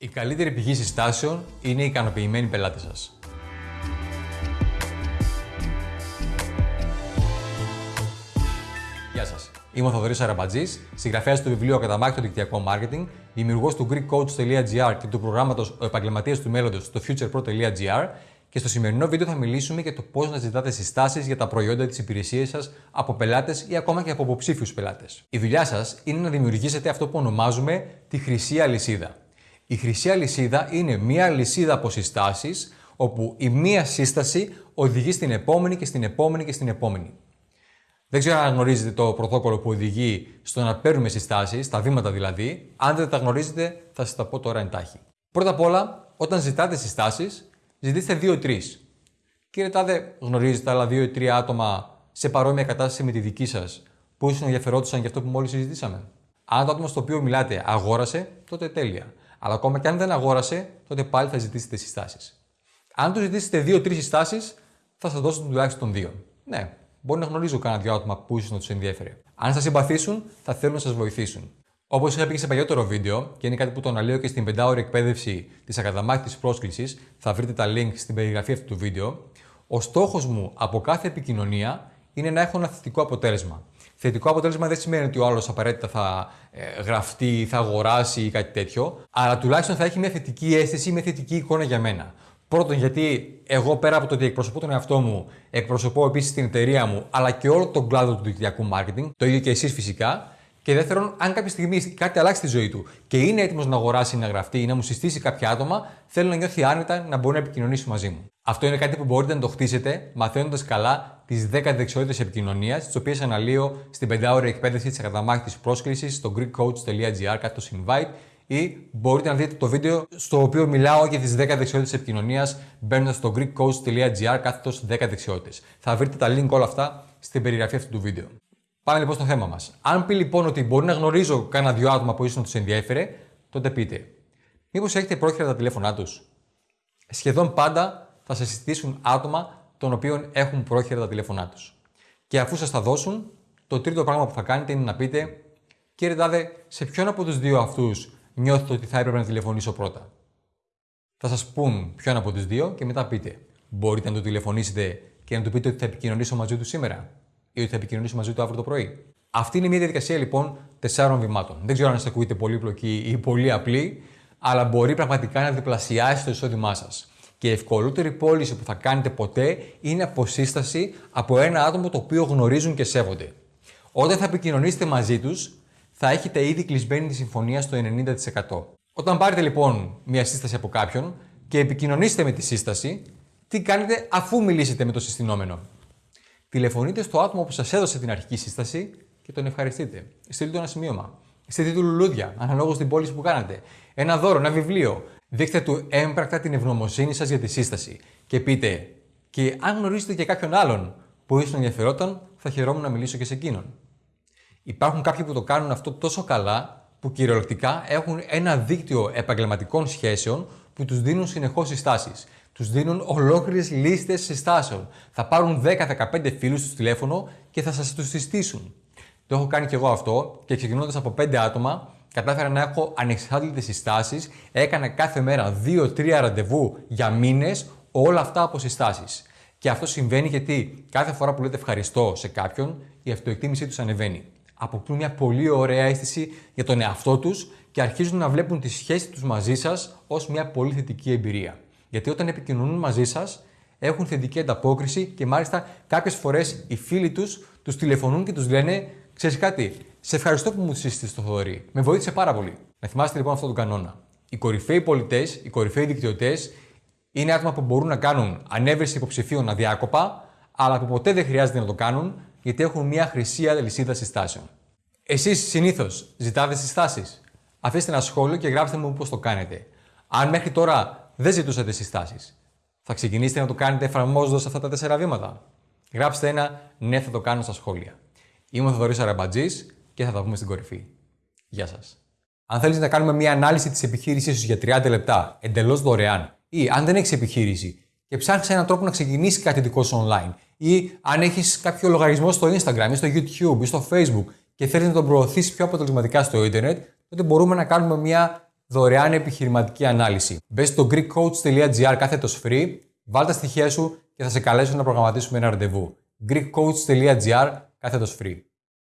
Η καλύτερη πηγή συστάσεων είναι οι ικανοποιημένοι πελάτες σας. Γεια σας. Είμαι ο Θοδωρής Αραμπατζής, συγγραφέας του βιβλίου Ακαταμάχητο Δικτυακό Marketing, δημιουργός του GreekCoach.gr και του προγράμματος Ο Επαγγελματίας του Μέλλοντος στο futurepro.gr και στο σημερινό βίντεο θα μιλήσουμε για το πώς να ζητάτε συστάσεις για τα προϊόντα της υπηρεσίας σας από πελάτες ή ακόμα και από υποψήφιους πελάτες. Η δουλειά σας είναι να δημιουργήσετε αυτό που ονομάζουμε τη χρυσή αλυσίδα. Η χρυσή αλυσίδα είναι μία αλυσίδα από συστάσει, όπου η μία σύσταση οδηγεί στην επόμενη και στην επόμενη και στην επόμενη. Δεν ξέρω αν γνωρίζετε το πρωτόκολλο που οδηγεί στο να παίρνουμε συστάσεις, τα βήματα δηλαδή. Αν δεν τα γνωρίζετε, θα σας τα πω τώρα εντάχει. Πρώτα απ' όλα, όταν ζητάτε συστάσεις, ζητήστε 2-3. Κύριε Τάδε, γνωρίζετε άλλα 2-3 άτομα σε παρόμοια κατάσταση με τη δική σας που ίσως ενδιαφερόντουσαν για αυτό που μόλις συζητήσαμε; Αν το άτομο στο οποίο μιλάτε αγόρασε, τότε τέλεια. Αλλά ακόμα και αν δεν αγόρασε, τότε πάλι θα ζητήσετε συστάσεις. Αν του ζητήσετε 2-3 συστάσεις, θα σας δώσουν τουλάχιστον 2. Ναι, μπορεί να γνωρίζω κανένα δυο άτομα που ίσως να τους ενδιαφέρει. Αν σας συμπαθήσουν, θα θέλουν να σας βοηθήσουν. Όπως είχα πει και σε παλιότερο βίντεο, και είναι κάτι που το αναλύω και στην 5 εκπαίδευση της ακαδαμάχτη πρόσκλησης, θα βρείτε τα link στην περιγραφή αυτού του βίντεο. Ο στόχος μου από κάθε επικοινωνία είναι να έχω ένα θετικό αποτέλεσμα. Θετικό αποτέλεσμα δεν σημαίνει ότι ο άλλος απαραίτητα θα ε, γραφτεί, θα αγοράσει ή κάτι τέτοιο, αλλά τουλάχιστον θα έχει μια θετική αίσθηση, μια θετική εικόνα για μένα. Πρώτον, γιατί εγώ πέρα από το ότι εκπροσωπώ τον εαυτό μου, εκπροσωπώ επίσης την εταιρεία μου, αλλά και όλο τον κλάδο του δικτυακού marketing, το ίδιο και εσείς φυσικά. Και δεύτερον, αν κάποια στιγμή κάτι αλλάξει στη ζωή του και είναι έτοιμος να αγοράσει, να γραφτεί ή να μου συστήσει κάποια άτομα, θέλω να νιώθει άνετα να μπορεί να επικοινωνήσει μαζί μου. Αυτό είναι κάτι που μπορείτε να το χτίσετε μαθαίνοντας καλά τις 10 δεξιότητες επικοινωνίας, τις οποίες αναλύω στην 5 εκπαίδευση της ακαταμάχητης πρόσκλησης στο greekcoach.gr κάτω invite ή μπορείτε να δείτε το βίντεο στο οποίο μιλάω για τις 10 δεξιότητες επικοινωνίας μπαίνοντας στο greekcoach.gr κάθετος 10 δεξιότητες. Θα βρείτε τα link όλα αυτά στην περιγραφή αυτού του βίντεο. Πάμε λοιπόν στο θέμα μας. Αν πει λοιπόν ότι μπορεί να γνωρίζω κάνα δυο άτομα που ίσω να τους ενδιέφερε, τότε πείτε. Μήπως έχετε πρόχειρα τα τηλέφωνά τους; Σχεδόν πάντα θα σα συστήσουν άτομα των οποίων έχουν πρόχειρα τα τηλέφωνά τους. Και αφού σας τα δώσουν, το τρίτο πράγμα που θα κάνετε είναι να πείτε, κύριε Τάδε, σε ποιον από τους δύο αυτούς νιώθετε ότι θα έπρεπε να τηλεφωνήσω πρώτα; Θα σας πούν ποιον από τους δύο και μετά πείτε, μπορείτε να το τηλεφωνήσετε και να του πείτε ότι θα επικοινωνήσω μαζί του σήμερα; Ή ότι θα επικοινωνήσω μαζί του αύριο το πρωί. Αυτή είναι μια διαδικασία λοιπόν τεσσάρων βημάτων. Δεν ξέρω αν σας ακούγεται πολύπλοκη ή πολύ απλή, αλλά μπορεί πραγματικά να διπλασιάσει το εισόδημά σας. Και η ευκολότερη πώληση που θα κάνετε ποτέ είναι αποσύσταση από ένα άτομο το οποίο γνωρίζουν και σέβονται. Όταν θα επικοινωνήσετε μαζί τους, θα έχετε ήδη κλεισμένη τη συμφωνία στο 90%. Όταν πάρετε λοιπόν μια σύσταση από κάποιον και επικοινωνήσετε με τη σύσταση, τι κάνετε αφού μιλήσετε με το συστηνόμενο; Τηλεφωνείτε στο άτομο που σας έδωσε την αρχική σύσταση και τον ευχαριστείτε. Στείλτε του ένα σημείωμα. Στείλτε του λουλούδια, αναλόγως στην πώληση που κάνατε. Ένα δώρο, ένα βιβλίο. Δείξτε του έμπρακτα την ευγνωμοσύνη σας για τη σύσταση. Και πείτε, και αν γνωρίζετε και κάποιον άλλον που ίσω ενδιαφερόταν, θα χαιρόμουν να μιλήσω και σε εκείνον. Υπάρχουν κάποιοι που το κάνουν αυτό τόσο καλά που κυριολεκτικά έχουν ένα δίκτυο επαγγελματικών σχέσεων που τους δίνουν συνεχώς συστάσεις τους δίνουν ολόκληρες λίστες συστάσεων. Θα πάρουν 10-15 φίλους του τηλέφωνο και θα σας τους συστήσουν. Το έχω κάνει και εγώ αυτό και ξεκινώντας από 5 άτομα, κατάφερα να έχω ανεξάρτητες συστάσεις. Έκανα κάθε μέρα 2-3 ραντεβού για μήνες, όλα αυτά από συστάσεις. Και αυτό συμβαίνει γιατί κάθε φορά που λέτε ευχαριστώ σε κάποιον, η αυτοεκτίμησή τους ανεβαίνει. Αποκτούν μια πολύ ωραία αίσθηση για τον εαυτό τους και αρχίζουν να βλέπουν τη σχέση τους μαζί σας ως μια πολύ θετική εμπειρία. Γιατί όταν επικοινωνούν μαζί σας, έχουν θετική ανταπόκριση και μάλιστα κάποιες φορές οι φίλοι τους τους τηλεφωνούν και τους λένε: Ξέρεις κάτι, σε ευχαριστώ που μου σύστησε το Θοδωρή. Με βοήθησε πάρα πολύ. Να θυμάστε λοιπόν αυτόν τον κανόνα. Οι κορυφαίοι πολιτές, οι κορυφαίοι δικτυωτές είναι άτομα που μπορούν να κάνουν ανέβρεση υποψηφίων αδιάκοπα, αλλά που ποτέ δεν χρειάζεται να το κάνουν γιατί έχουν μια χρυσή αλυσίδα συστάσεων. Εσείς συνήθως ζητάτε συστάσεις. Αφήστε ένα σχόλιο και γράψτε μου πώς το κάνετε. Αν μέχρι τώρα δεν ζητούσατε συστάσεις. Θα ξεκινήσετε να το κάνετε εφαρμόζοντας αυτά τα τέσσερα βήματα. Γράψτε ένα ναι, θα το κάνω στα σχόλια. Είμαι ο Θοδωρής Αραμπατζής και θα τα πούμε στην κορυφή. Γεια σας. Αν θέλεις να κάνουμε μια ανάλυση της επιχείρησής σου για 30 λεπτά εντελώς δωρεάν, ή αν δεν έχεις επιχείρηση και ψάχνεις έναν τρόπο να ξεκινήσεις κάτι δικό σου online, ή αν έχεις κάποιο λογαριασμό στο Instagram ή στο YouTube ή στο Facebook και θέλεις να τον προωθήσεις πιο αποτελεσματικά στο Ιντερνετ, τότε μπορούμε να κάνουμε μια δωρεάν επιχειρηματική ανάλυση. Μπες στο GreekCoach.gr κάθετος free, βάλ τα στοιχεία σου και θα σε καλέσω να προγραμματίσουμε ένα ραντεβού. GreekCoach.gr κάθετος free.